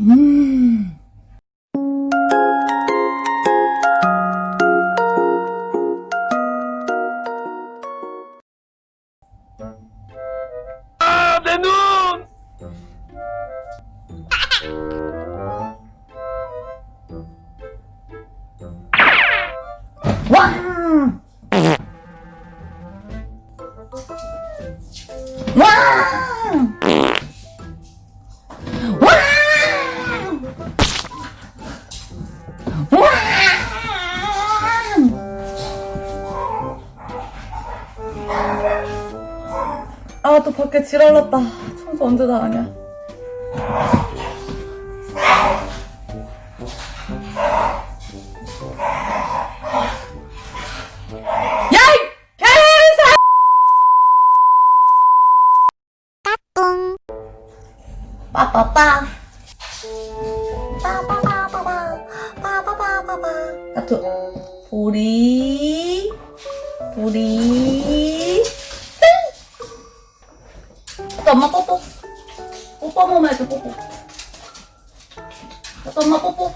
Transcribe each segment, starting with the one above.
음. 아, 내 눈! 와! 아, 또 밖에 지랄났다. 청소 언제 다 하냐? 야! 이 개사! 빠빠빠. 빠빠빠빠빠. 빠빠빠빠빠. 하트. 보리. 보리. 또 엄마 뽀뽀.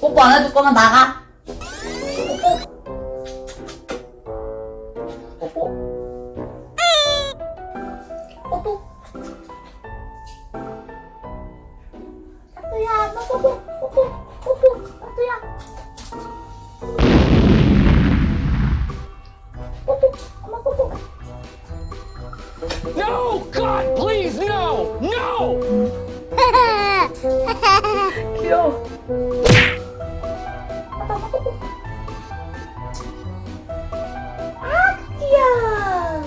뽀뽀 안 해줄 거면 나가. 뽀뽀. 뽀뽀. 뽀뽀. 따뚜야, 너 뽀뽀, 귀여워. 아, 귀여워.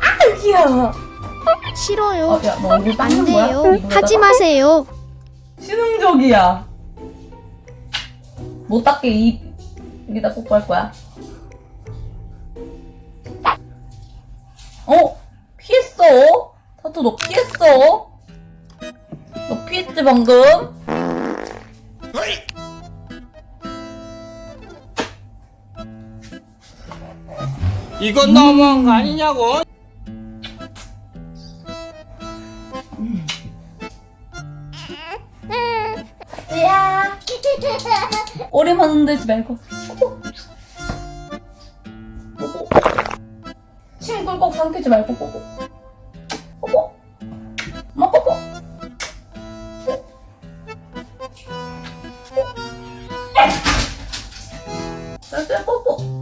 아, 귀여워. 싫어요. 어, 야, 안? 돼요. 하지 마세요. 치능적이야. 못 닦게 입 여기다 뽀뽀할 거야. 너 피했어? 너 피했지 방금? 이건 너무한 거 아니냐고? 야 오리만 흔들지 말고 침 꿀꺽 삼키지 말고 뽀뽀 뽀뽀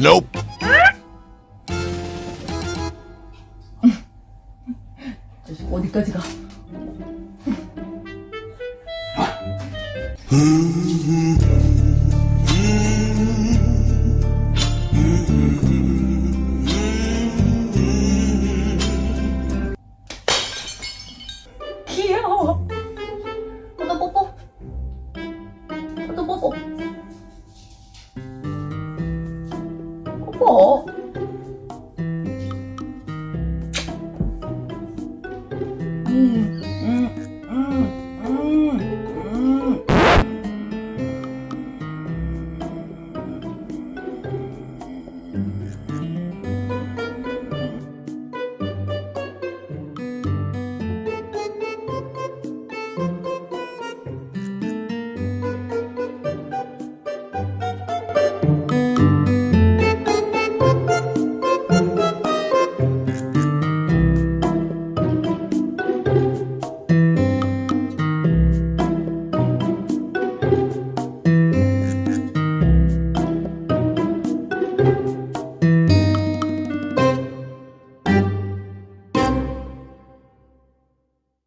Nope. 어디까지 가? 귀여워. 또 뽀뽀. 또 뽀뽀. 哦嗯嗯